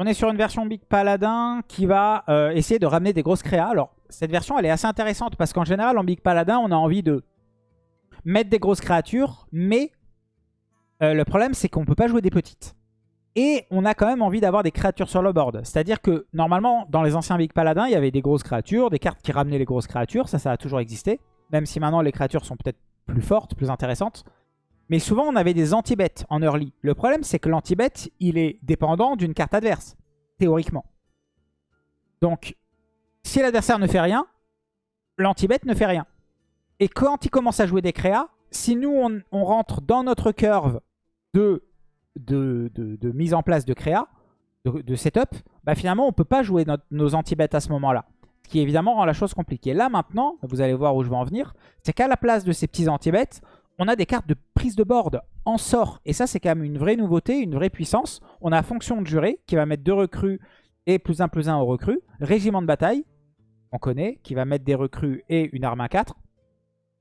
On est sur une version Big Paladin qui va euh, essayer de ramener des grosses créas. Alors, cette version, elle est assez intéressante parce qu'en général, en Big Paladin, on a envie de mettre des grosses créatures, mais euh, le problème, c'est qu'on ne peut pas jouer des petites. Et on a quand même envie d'avoir des créatures sur le board. C'est-à-dire que normalement, dans les anciens Big Paladins, il y avait des grosses créatures, des cartes qui ramenaient les grosses créatures. Ça, ça a toujours existé. Même si maintenant, les créatures sont peut-être plus fortes, plus intéressantes. Mais souvent, on avait des anti-bêtes en early. Le problème, c'est que l'anti-bet, il est dépendant d'une carte adverse, théoriquement. Donc, si l'adversaire ne fait rien, l'anti-bet ne fait rien. Et quand il commence à jouer des créas, si nous, on, rentre dans notre curve de, mise en place de créa, de, setup, bah finalement, on ne peut pas jouer nos anti-bêtes à ce moment-là. Ce qui évidemment rend la chose compliquée. Là, maintenant, vous allez voir où je vais en venir, c'est qu'à la place de ces petits anti-bêtes, on a des cartes de prise de board en sort. Et ça, c'est quand même une vraie nouveauté, une vraie puissance. On a fonction de juré qui va mettre deux recrues et plus un plus un aux recrues. Régiment de bataille, on connaît, qui va mettre des recrues et une arme à 4.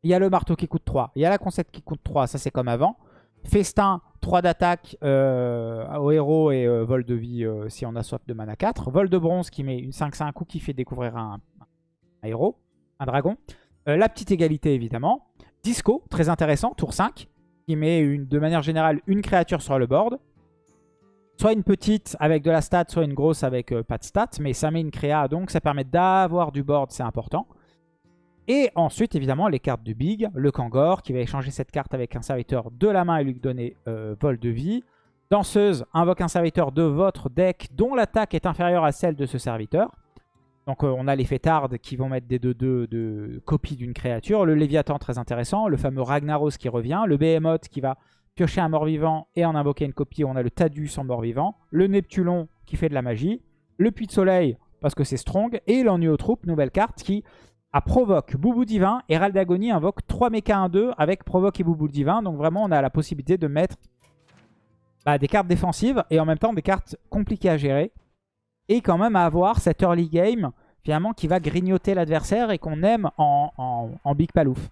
Il y a le marteau qui coûte 3. Il y a la concept qui coûte 3, ça c'est comme avant. Festin, 3 d'attaque euh, au héros et euh, vol de vie euh, si on a soif de mana 4. Vol de bronze qui met une 5-5 ou qui fait découvrir un, un héros, un dragon. la petite égalité évidemment. Disco, très intéressant, tour 5, qui met de manière générale une créature sur le board. Soit une petite avec de la stat, soit une grosse avec euh, pas de stat, mais ça met une créa, donc ça permet d'avoir du board, c'est important. Et ensuite, évidemment, les cartes du Big, le Kangor, qui va échanger cette carte avec un serviteur de la main et lui donner euh, vol de vie. Danseuse invoque un serviteur de votre deck dont l'attaque est inférieure à celle de ce serviteur. Donc euh, on a les fêtardes qui vont mettre des 2-2 de copie d'une créature. Le Léviathan très intéressant. Le fameux Ragnaros qui revient. Le Behemoth qui va piocher un mort-vivant et en invoquer une copie. On a le Tadus en mort-vivant. Le Neptulon qui fait de la magie. Le Puits de Soleil parce que c'est strong. Et l'Ennui aux troupes, nouvelle carte qui a provoque Boubou Divin. Et Raldagonie invoque 3 méca 1-2 avec provoque et Boubou Divin. Donc vraiment on a la possibilité de mettre bah, des cartes défensives et en même temps des cartes compliquées à gérer et quand même à avoir cet early game finalement qui va grignoter l'adversaire et qu'on aime en, Big Palouf.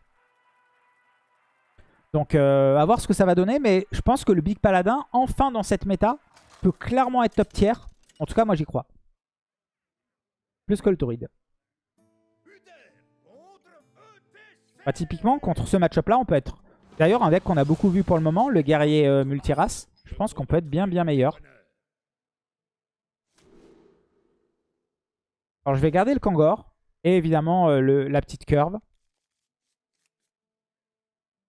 Donc euh, à voir ce que ça va donner, mais je pense que le Big Paladin, enfin dans cette méta, peut clairement être top tier. En tout cas, moi j'y crois. Plus que le Tauride. Bah, typiquement, contre ce match-up là, on peut être... D'ailleurs, un deck qu'on a beaucoup vu pour le moment, le guerrier euh, multirace, je pense qu'on peut être bien bien meilleur. Alors je vais garder le Kangor. Et évidemment euh, la petite curve.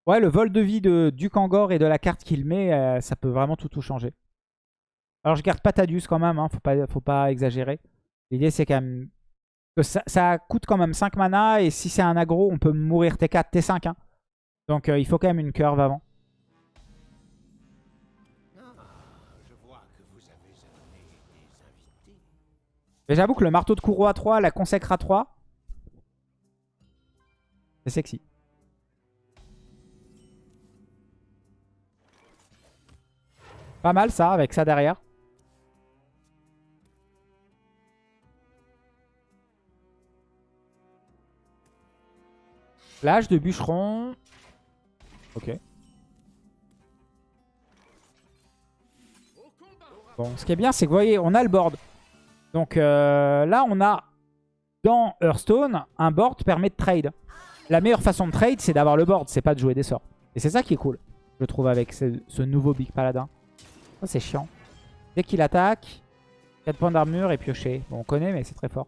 Ouais, le vol de vie du Kangor et de la carte qu'il met, euh, ça peut vraiment tout tout changer. Alors je garde Patadius quand même, hein, faut, pas, faut pas exagérer. L'idée c'est quand même que ça, coûte quand même 5 mana et si c'est un aggro, on peut mourir T4, T5. Hein. Donc euh, il faut quand même une curve avant. Mais j'avoue que le marteau de Kouro à 3, la consacre à 3, c'est sexy. Pas mal ça, avec ça derrière. L'âge de bûcheron. Ok. Bon, ce qui est bien, c'est que vous voyez, on a le board. Donc euh, là, on a dans Hearthstone, un board permet de trade. La meilleure façon de trade, c'est d'avoir le board, c'est pas de jouer des sorts. Et c'est ça qui est cool, je trouve, avec ce, nouveau Big Paladin. Oh, c'est chiant. Dès qu'il attaque, 4 points d'armure et piocher. Bon, on connaît, mais c'est très fort.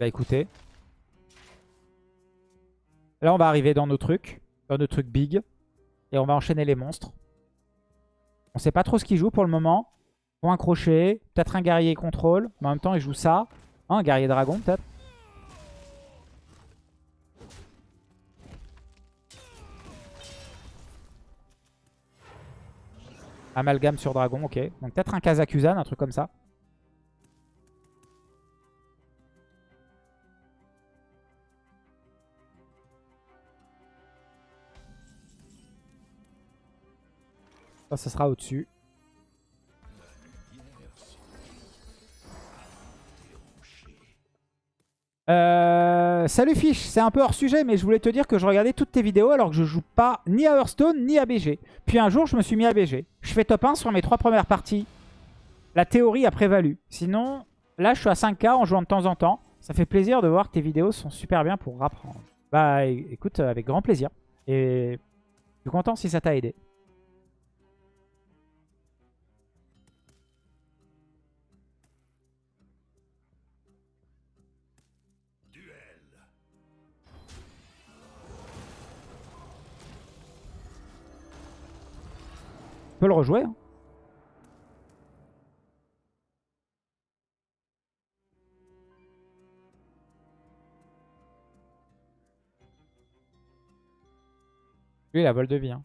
Bah écoutez, Là, on va arriver dans nos trucs, dans nos trucs big. Et on va enchaîner les monstres. On sait pas trop ce qu'il joue pour le moment. Un crochet, peut-être un guerrier contrôle. Mais en même temps, il joue ça. Hein, un guerrier dragon, peut-être. Amalgame sur dragon, ok. Donc peut-être un Kazakusan, un truc comme ça. Ça, ça sera au-dessus. Euh, Euh, salut Fish, c'est un peu hors sujet, mais je voulais te dire que je regardais toutes tes vidéos alors que je joue pas ni à Hearthstone ni à BG. Puis un jour, je me suis mis à BG. Je fais top 1 sur mes trois premières parties. La théorie a prévalu. Sinon, là, je suis à 5k en jouant de temps en temps. Ça fait plaisir de voir que tes vidéos sont super bien pour apprendre. Bah écoute, avec grand plaisir. Et je suis content si ça t'a aidé. On peut le rejouer. Hein. Lui, il a vol de vie. Hein.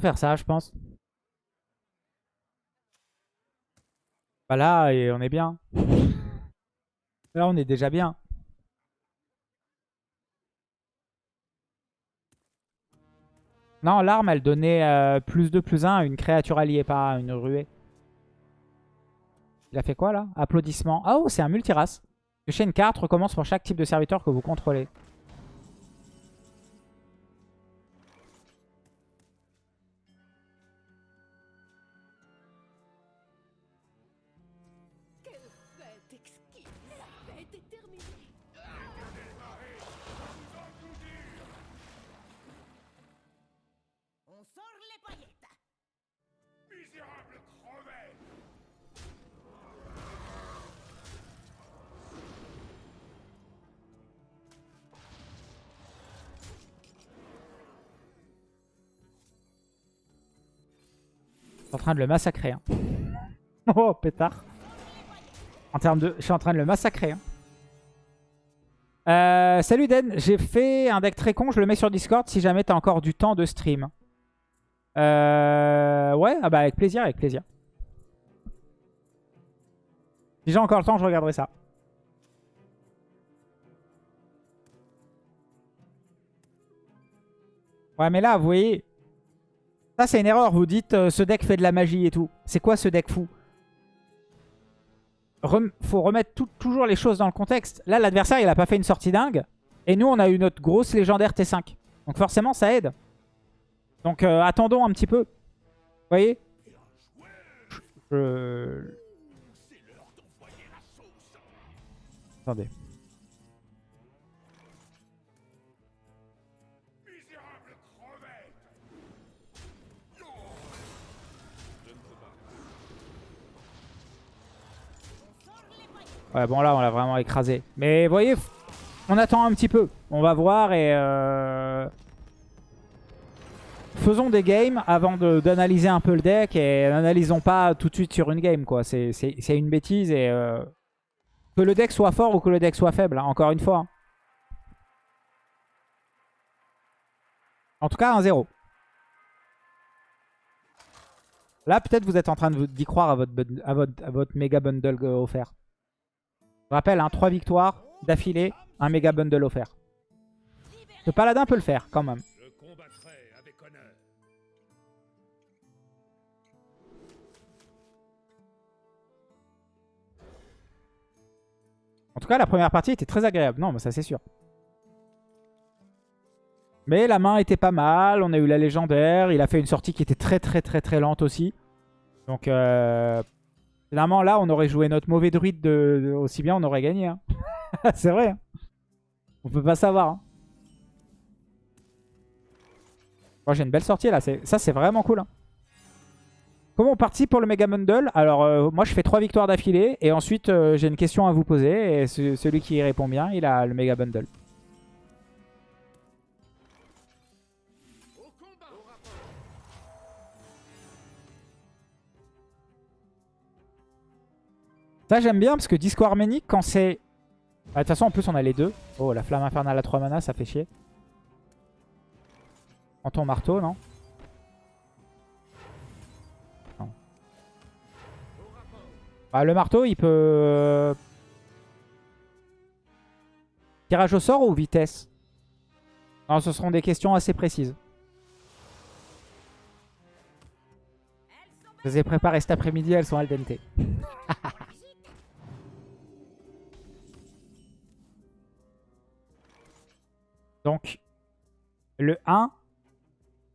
Faire ça, je pense. Bah là, et on est bien. Là, on est déjà bien. Non, l'arme, elle donnait euh, plus 2, plus 1 à une créature alliée, pas une ruée. Il a fait quoi, là? Applaudissements. Ah, oh, c'est un multirace. Le chaîne 4 recommence pour chaque type de serviteur que vous contrôlez. En train de le massacrer. Hein. oh, pétard. En termes de... Je suis en train de le massacrer. Hein. Euh, salut Den, j'ai fait un deck très con, je le mets sur Discord si jamais t'as encore du temps de stream. Euh, ouais, ah bah avec plaisir, avec plaisir. Si j'ai encore le temps, je regarderai ça. Ouais, mais là, vous voyez, ça, c'est une erreur. Vous dites, euh, ce deck fait de la magie et tout. C'est quoi ce deck fou? Faut remettre toujours les choses dans le contexte. Là, l'adversaire, il a pas fait une sortie dingue. Et nous, on a eu notre grosse légendaire T5. Donc forcément, ça aide. Donc euh, attendons un petit peu. Vous voyez? Attendez. Ouais, bon là, on l'a vraiment écrasé. Mais vous voyez, on attend un petit peu. On va voir et... Euh, faisons des games avant d'analyser un peu le deck et n'analysons pas tout de suite sur une game. quoi. C'est une bêtise et... Euh, que le deck soit fort ou que le deck soit faible, hein, encore une fois. En tout cas, un 0. Là, peut-être vous êtes en train d'y croire à votre, à, votre, à votre méga bundle offert. Je rappelle, hein, 3 victoires d'affilée, un méga bundle offert. Le paladin peut le faire quand même. En tout cas, la première partie était très agréable. Non, mais ça c'est sûr. Mais la main était pas mal. On a eu la légendaire. Il a fait une sortie qui était très très très très lente aussi. Donc, euh, Finalement, là, on aurait joué notre mauvais druide de, aussi bien, on aurait gagné. Hein. c'est vrai. Hein. On peut pas savoir. Hein. Moi, j'ai une belle sortie là. Ça, c'est vraiment cool. Comment on participe pour le Mega Bundle Alors, euh, moi, je fais trois victoires d'affilée. Et ensuite, euh, j'ai une question à vous poser. Et celui qui répond bien, il a le Mega Bundle. Ça, j'aime bien parce que Disco Arménique, quand c'est... Bah, de toute façon, en plus, on a les deux. Oh, la flamme infernale à 3 mana, ça fait chier. En ton marteau, non Bah, le marteau, il peut... euh, Tirage au sort ou vitesse? Non, ce seront des questions assez précises. Je les ai préparées cet après-midi, elles sont al dente. Donc, le 1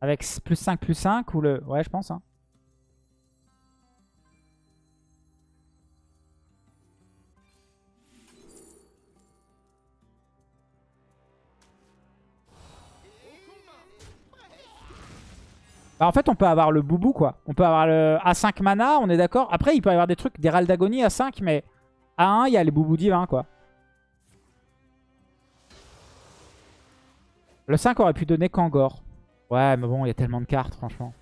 avec plus 5 plus 5 ou le... Ouais, je pense. Hein. Bah, en fait, on peut avoir le boubou, quoi. On peut avoir le A5 mana, on est d'accord. Après, il peut y avoir des trucs, des râles d'agonie à 5, mais à 1, il y a les boubous divins, quoi. Le 5 aurait pu donner Kangor. Ouais, mais bon, il y a tellement de cartes, franchement.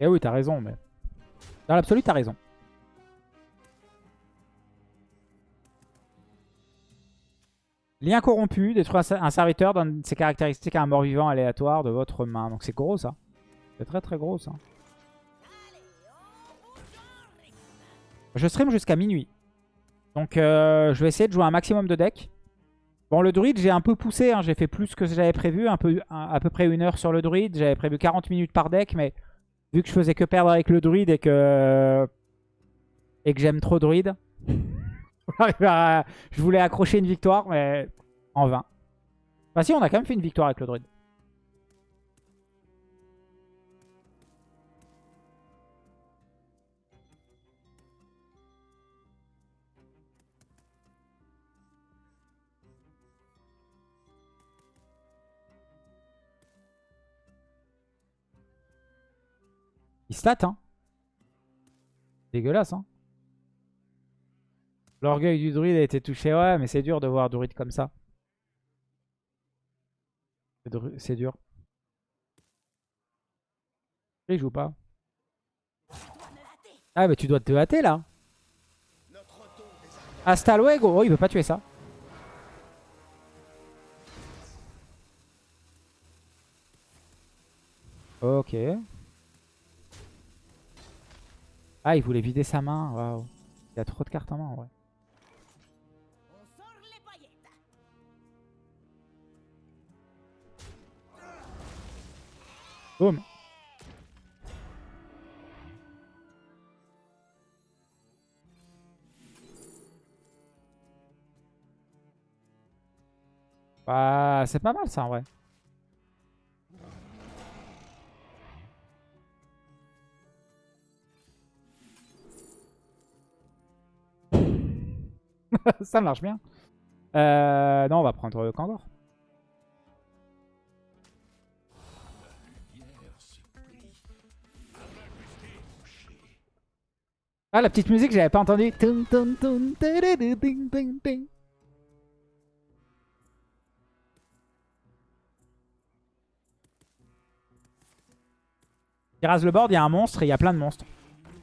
Eh oui, t'as raison, mais... Dans l'absolu, t'as raison. Lien corrompu, détruire un serviteur donne ses caractéristiques à un mort-vivant aléatoire de votre main. Donc c'est gros, ça. C'est très très gros, ça. Je stream jusqu'à minuit. Donc euh, je vais essayer de jouer un maximum de decks. Bon, le druide, j'ai un peu poussé. hein. J'ai fait plus que j'avais prévu. Un peu, à peu près une heure sur le druide. J'avais prévu 40 minutes par deck. Mais vu que je faisais que perdre avec le druide et que, et que j'aime trop druide, je voulais accrocher une victoire, mais en vain. Bah si, on a quand même fait une victoire avec le druide. Il stat, hein. Dégueulasse, hein. L'orgueil du druide a été touché. Ouais, mais c'est dur de voir druide comme ça. C'est dur. Il joue pas. Ah, mais tu dois te hâter là. Hasta luego. Oh, il veut pas tuer ça. Ok. Ah, il voulait vider sa main. Waouh. Il a trop de cartes en main vrai. Boum. Bah, c'est pas mal ça en vrai. ça marche bien. Euh, non, on va prendre Kangor. Ah, la petite musique, j'avais pas entendu. Il rase le board, il y a un monstre et il y a plein de monstres.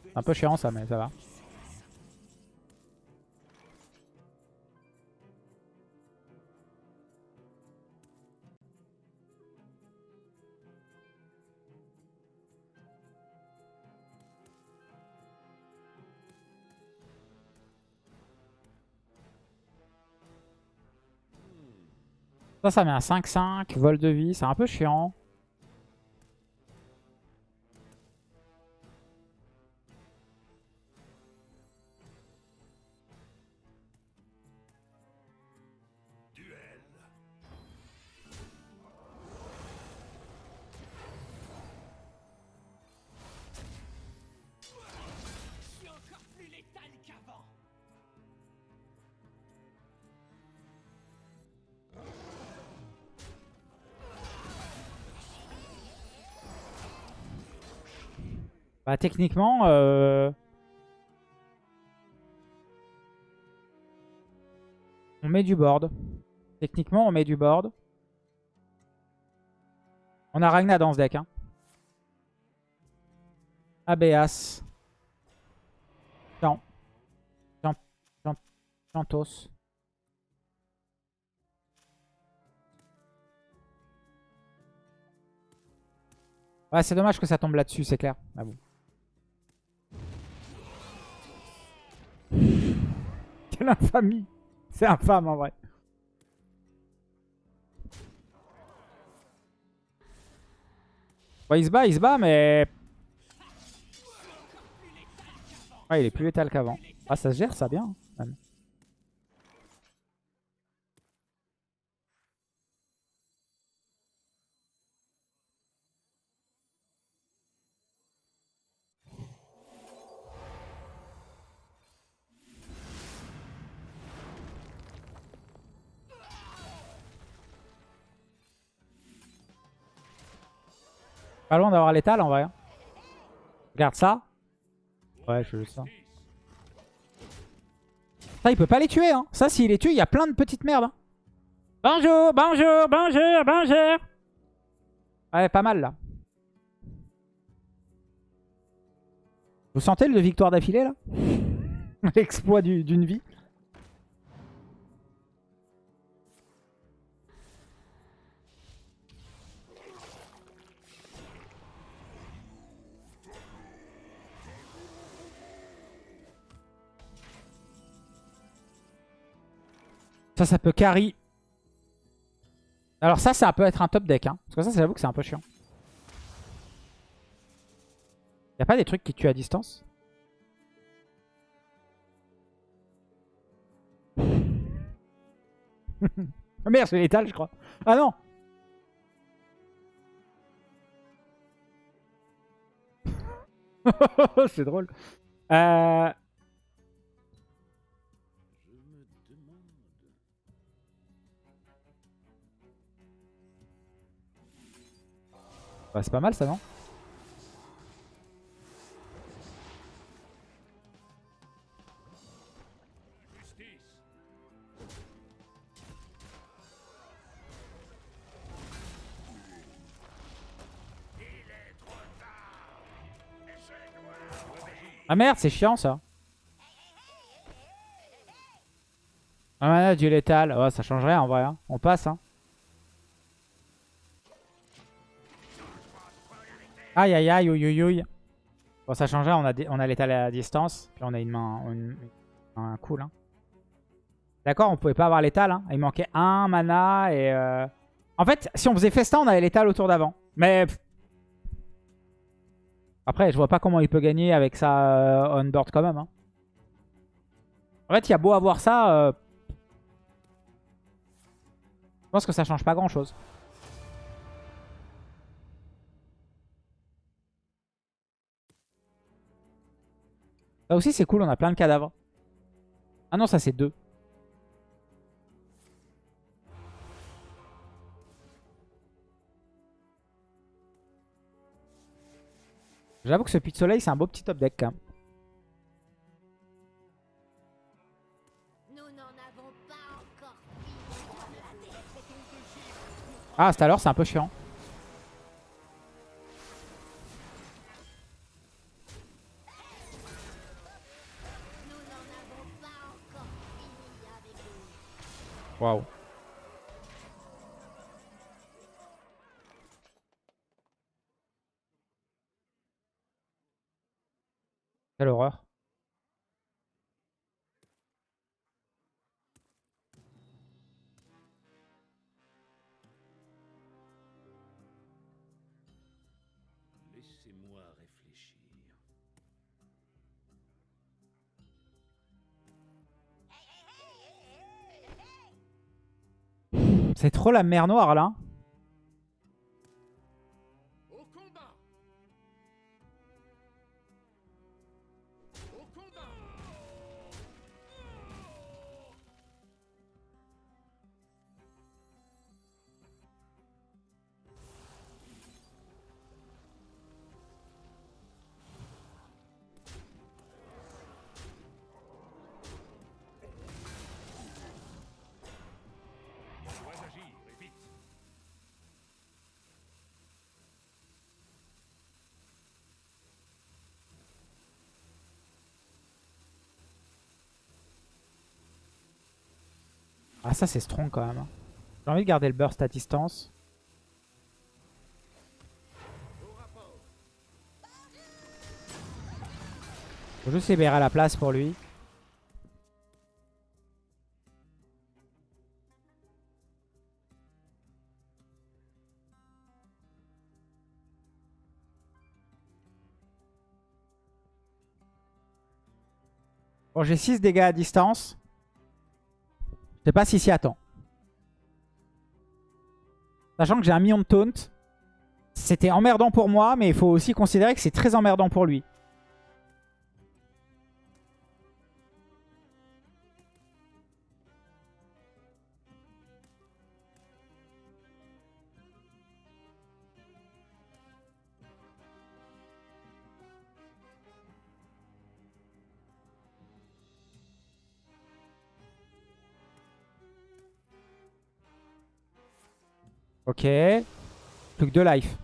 C'est un peu chiant ça, mais ça va. Ça, ça met un 5-5, vol de vie, c'est un peu chiant. Bah techniquement, euh, on met du board. Techniquement, on met du board. On a Ragna dans ce deck. Hein. Abeas. Chan. Chan. Chan. Chantos. Ouais, c'est dommage que ça tombe là-dessus, c'est clair. Ah. Quelle infamie. C'est infâme en vrai. Il se bat, il se bat, mais... Ouais, il est plus létal qu'avant. Ah, ça se gère ça bien. Pas loin d'avoir l'étal en vrai. hein. Regarde ça. Ouais, je veux ça. Ça, il peut pas les tuer. Hein. Ça, s'il les tue, il y a plein de petites merdes. hein. Bonjour, bonjour, bonjour, bonjour. Ouais, pas mal là. Vous sentez le victoire d'affilée là? L'exploit du- d'une vie. Ça, ça peut carry. Alors ça, ça peut être un top deck. Hein. Parce que ça, j'avoue que c'est un peu chiant. Y a pas des trucs qui tuent à distance? Merde, c'est létal, je crois. Ah non C'est drôle. Euh... C'est pas mal ça, non? Ah merde, c'est chiant ça. Un mana du létal. Ouais, ça change rien en vrai. hein. On passe. Hein. Aïe aïe aïe. Bon, ça change. On a, on a létal à distance. Puis on a une main. Une, un cool. Hein. D'accord, on pouvait pas avoir létal. Hein. Il manquait un mana et. euh, En fait, si on faisait festin, on avait létal au tour d'avant. Mais. Après, je vois pas comment il peut gagner avec ça euh, on board quand même. hein. En fait, il y a beau avoir ça. euh, Je pense que ça change pas grand Ça aussi, c'est cool. On a plein de cadavres. Ah non, ça, c'est deux. J'avoue que ce puits de soleil, c'est un beau petit top deck fini. Ah, c'est alors, c'est un peu chiant. Waouh. Quelle horreur. Laissez-moi réfléchir. C'est trop la mer noire là. Ah ça c'est strong quand même. Hein. J'ai envie de garder le burst à distance. Faut juste libérer la place pour lui. Bon, j'ai 6 dégâts à distance. Je sais pas s'il s'y attend. Sachant que j'ai un million de taunt. C'était emmerdant pour moi, mais il faut aussi considérer que c'est très emmerdant pour lui. Ok. Plus que life.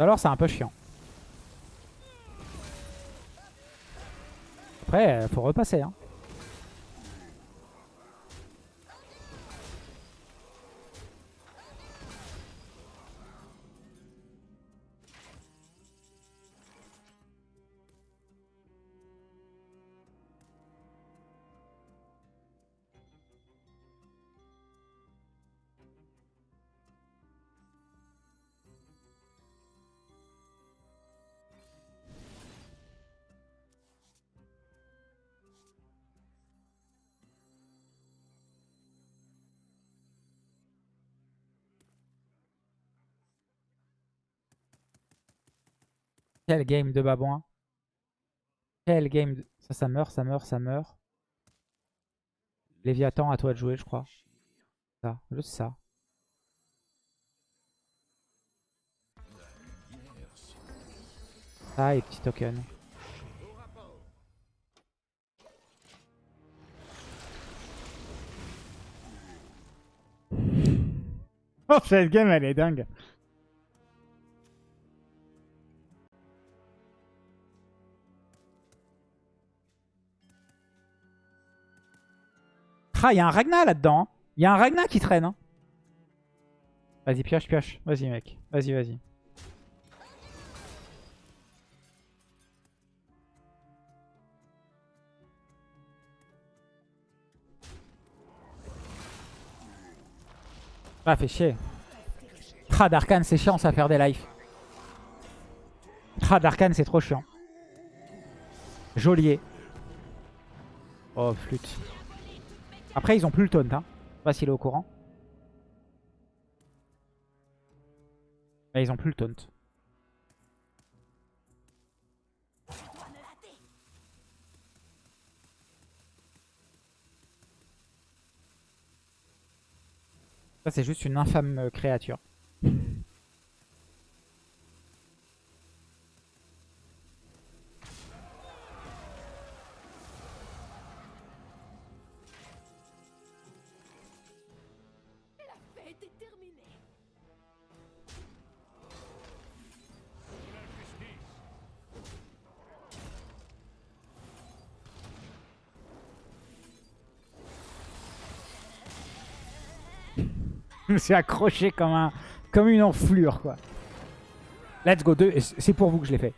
Alors c'est un peu chiant. Après, euh, faut repasser. Hein. Quel game de babouin. Quel game de... Ça, ça meurt, ça meurt, ça meurt. Léviathan, à toi de jouer, je crois. Ça, juste ça. Ça et petit token. Oh, cette game, elle est dingue. Ah, il y a un Ragnar là-dedans. Il y a un Ragnar qui traîne. hein. Vas-y, pioche, pioche. Vas-y, mec. Vas-y, vas-y. Ah, fait chier. Ah, Darkan, c'est chiant ça faire des lives. Ah, Darkan, c'est trop chiant. Jolier. Oh, flûte. Après, ils ont plus le taunt. Hein. Je sais pas s'il est au courant. Mais ils ont plus le taunt. Ça, c'est juste une infâme créature. Me suis accroché comme, un, comme une enflure, quoi. Let's go, deux. C'est pour vous que je l'ai fait.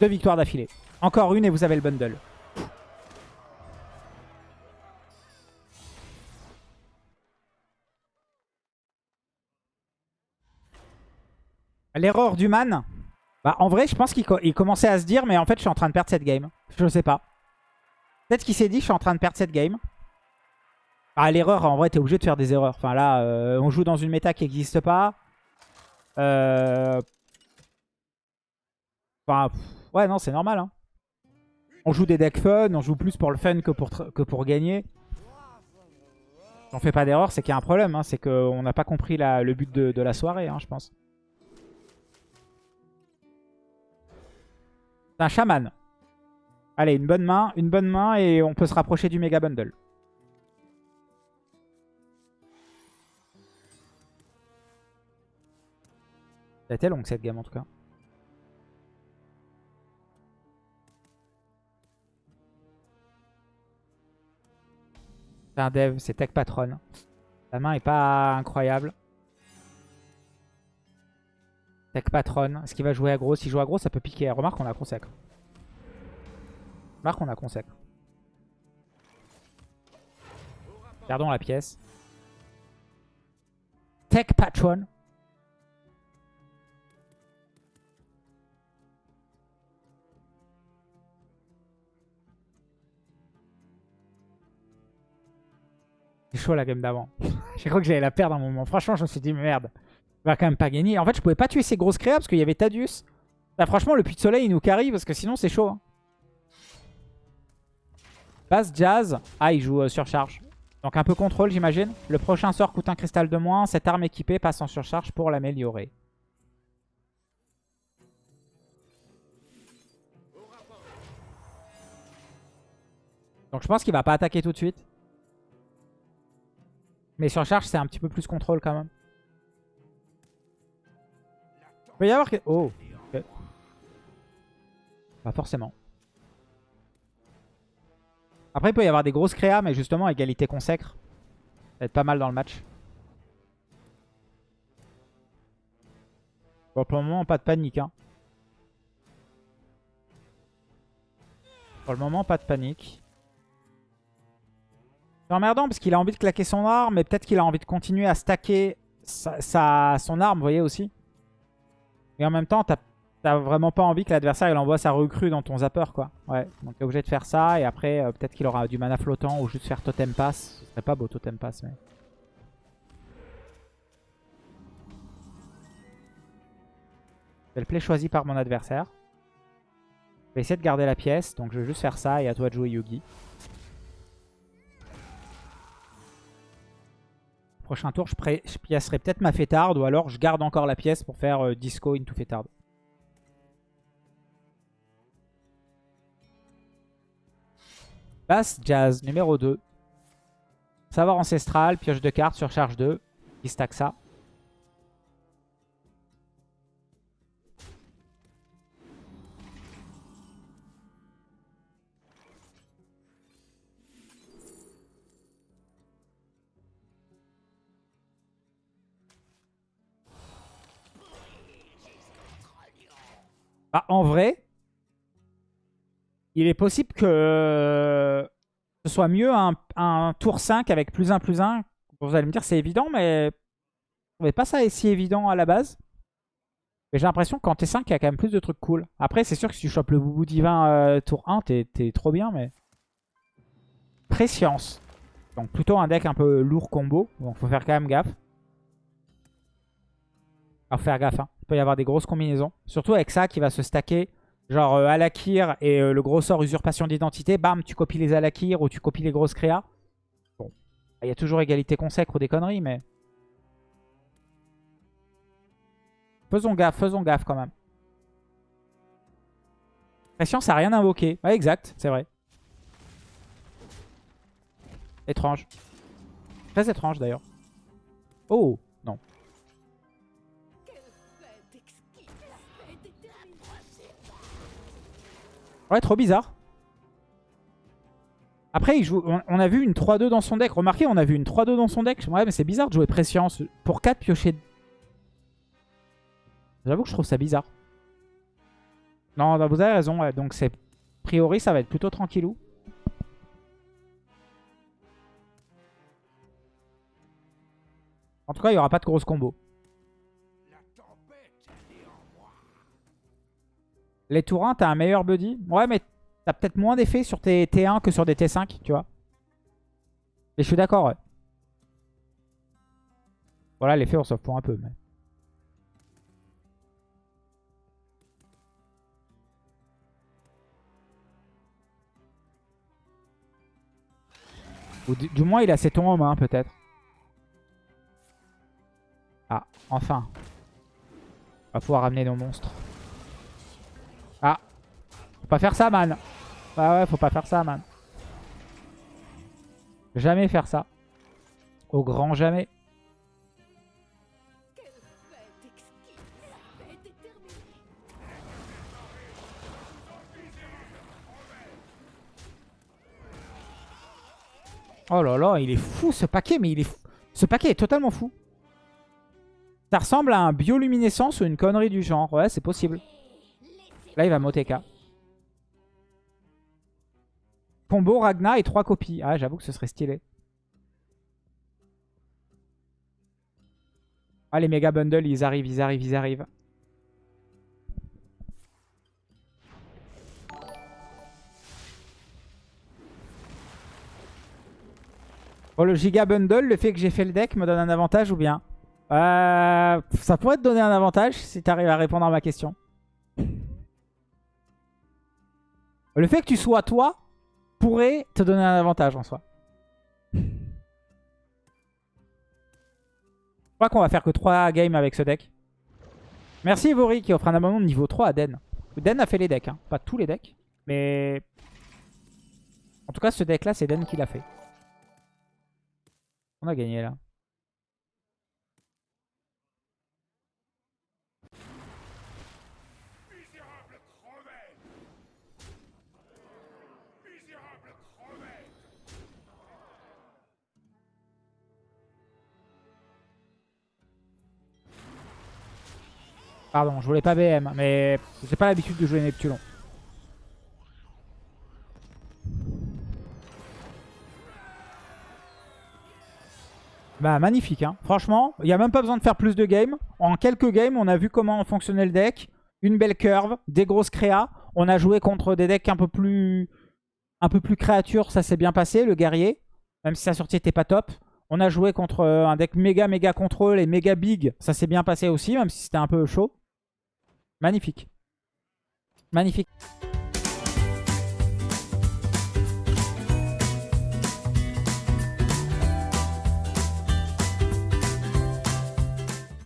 Deux victoires d'affilée. Encore une et vous avez le bundle. L'erreur du man. Bah, en vrai, je pense qu'il co- il commençait à se dire, mais en fait, je suis en train de perdre cette game. Je sais pas. Peut-être qu'il s'est dit, je suis en train de perdre cette game. Ah, l'erreur, en vrai, t'es obligé de faire des erreurs. Enfin, là, euh, on joue dans une méta qui n'existe pas. Euh... Enfin, ouais, non, c'est normal. Hein. On joue des decks fun, on joue plus pour le fun que pour, gagner. Si on fait pas d'erreur, c'est qu'il y a un problème. Hein. C'est qu'on n'a pas compris le but de, de la soirée, hein, je pense. C'est un chaman. Allez, une bonne main, une bonne main et on peut se rapprocher du méga bundle. A été longue cette game en tout cas. C'est un dev, c'est tech patron. La main est pas incroyable. Tech patron. Est-ce qu'il va jouer aggro S'il joue aggro, ça peut piquer. Remarque, on a consacre. Remarque, on a consacre. Gardons la pièce. Tech patron. C'est chaud la game d'avant. J'ai cru que j'allais la perdre un moment. Franchement, je me suis dit, merde. On va quand même pas gagner. En fait, je pouvais pas tuer ces grosses créas parce qu'il y avait Tadius. Franchement, le puits de soleil, il nous carry parce que sinon, c'est chaud. hein. Jazz. Ah, il joue euh, surcharge. Donc un peu contrôle, j'imagine. Le prochain sort coûte un cristal de moins. Cette arme équipée passe en surcharge pour l'améliorer. Donc je pense qu'il va pas attaquer tout de suite. Mais surcharge, c'est un petit peu plus contrôle quand même. Il peut y avoir... Oh ok. Pas forcément. Après, il peut y avoir des grosses créas, mais justement, égalité consacre. Ça va être pas mal dans le match. Bon, pour le moment, pas de panique. Hein. Pour le moment, pas de panique. C'est emmerdant parce qu'il a envie de claquer son arme, mais peut-être qu'il a envie de continuer à stacker sa, son arme, vous voyez aussi. Et en même temps, t'as vraiment pas envie que l'adversaire envoie sa recrue dans ton zapper, quoi. Ouais, donc t'es obligé de faire ça, et après, euh, peut-être qu'il aura du mana flottant ou juste faire totem pass. Ce serait pas beau totem pass, mais... Le play choisi par mon adversaire. Je vais essayer de garder la pièce, donc je vais juste faire ça, et à toi de jouer Yugi. Prochain tour, je, je peut-être ma fêtarde ou alors je garde encore la pièce pour faire euh, disco into fêtarde. Basse jazz numéro 2. Savoir ancestral, pioche de cartes, surcharge 2. Il stack ça. Bah, en vrai, il est possible que ce soit mieux un, tour 5 avec plus 1 plus 1. Vous allez me dire c'est évident, mais je trouvais pas ça si évident à la base. Mais j'ai l'impression que quand t'es 5, il y a quand même plus de trucs cool. Après, c'est sûr que si tu chopes le boubou divin euh, tour 1, t'es trop bien, mais... Préscience. Donc plutôt un deck un peu lourd combo. Donc faut faire quand même gaffe. Faut faire gaffe, hein. Peut y avoir des grosses combinaisons. Surtout avec ça qui va se stacker. Genre euh, Alakir et euh, le gros sort usurpation d'identité. Bam, tu copies les Alakir ou tu copies les grosses créas. Bon, il y a toujours égalité consacre ou des conneries, mais... Faisons gaffe, faisons gaffe quand même. Pression, ça n'a rien invoqué. Exact, c'est vrai. Étrange. Très étrange d'ailleurs. Oh, Ouais, trop bizarre. Après, on, a vu une 3-2 dans son deck. Remarquez, on a vu une 3-2 dans son deck. Ouais, mais c'est bizarre de jouer Prescience. Pour 4 piocher. J'avoue que je trouve ça bizarre. Non, non, vous avez raison. ouais. Donc, c'est a priori, ça va être plutôt tranquillou. En tout cas, il n'y aura pas de grosse combo. Les tours 1, t'as un meilleur buddy. Ouais, mais t'as peut-être moins d'effet sur tes T1 que sur des T5, tu vois. Mais je suis d'accord, ouais. Voilà, l'effet, on s'en fout un peu. Mais... Ou du, du moins, il a ses tons en main, peut-être. Ah, enfin. On va pouvoir ramener nos monstres. Faut pas faire ça, man. Ah ouais, faut pas faire ça, man. Jamais faire ça. Au grand jamais. Oh là là, il est fou ce paquet, mais il est fou. Ce paquet est totalement fou. Ça ressemble à un bioluminescence ou une connerie du genre. Ouais, c'est possible. Là, il va Moteka. Combo, Ragnar et 3 copies. Ah, j'avoue que ce serait stylé. Ah, les méga bundles, ils arrivent, ils arrivent, ils arrivent. Oh, le giga bundle, le fait que j'ai fait le deck me donne un avantage ou bien? Euh, Ça pourrait te donner un avantage si tu arrives à répondre à ma question. Le fait que tu sois toi pourrait te donner un avantage en soi. Je crois qu'on va faire que 3 games avec ce deck. Merci Vori qui offre un abonnement de niveau 3 à Den. Den a fait les decks, hein. pas tous les decks. Mais en tout cas ce deck là c'est Den qui l'a fait. On a gagné là. Pardon, je voulais pas BM, mais j'ai pas l'habitude de jouer Neptulon. Bah magnifique, hein. franchement, il n'y a même pas besoin de faire plus de games. En quelques games, on a vu comment fonctionnait le deck. Une belle curve, des grosses créas. On a joué contre des decks un peu plus, un peu plus créatures, ça s'est bien passé, le guerrier. Même si sa sortie était pas top. On a joué contre euh, un deck méga méga contrôle et méga big, ça s'est bien passé aussi, même si c'était un peu chaud. Magnifique. Magnifique.